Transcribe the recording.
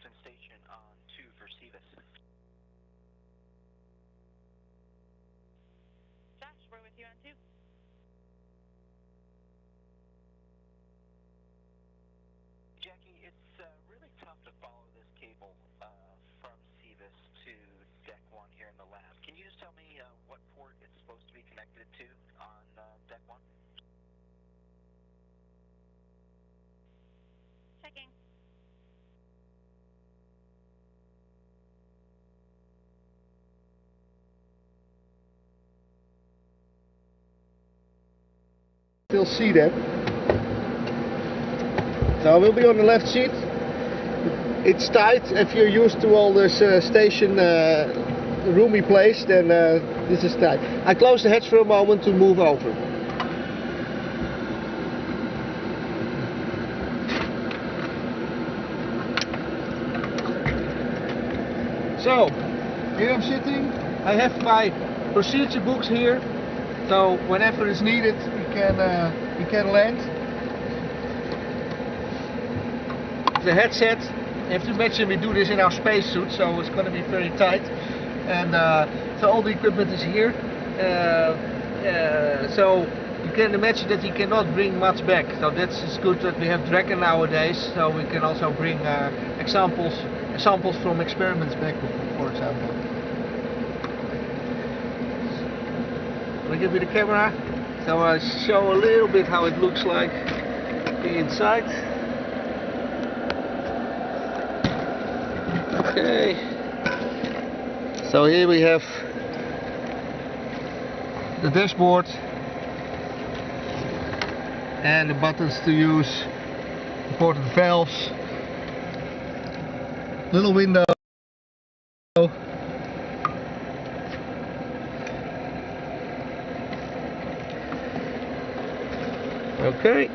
Houston Station on 2 for Cevis. Josh, we're with you on two. Jackie, it's uh, really tough to follow this cable uh, from Cevis to Deck 1 here in the lab. Can you just tell me uh, what port it's supposed to be connected to still see that. So I will be on the left seat. It's tight. If you're used to all this uh, station uh, roomy place, then uh, this is tight. I close the hatch for a moment to move over. So, here I'm sitting. I have my procedure books here. So whenever it's needed, can uh, we can land. The headset. You have to imagine we do this in our spacesuit, so it's going to be very tight. And uh, so all the equipment is here. Uh, uh, so you can imagine that you cannot bring much back. So that's it's good that we have Dragon nowadays. So we can also bring uh, examples samples from experiments back, for example. Can I give you the camera? So I show a little bit how it looks like the inside. Okay. So here we have the dashboard and the buttons to use, important valves, little window. Okay.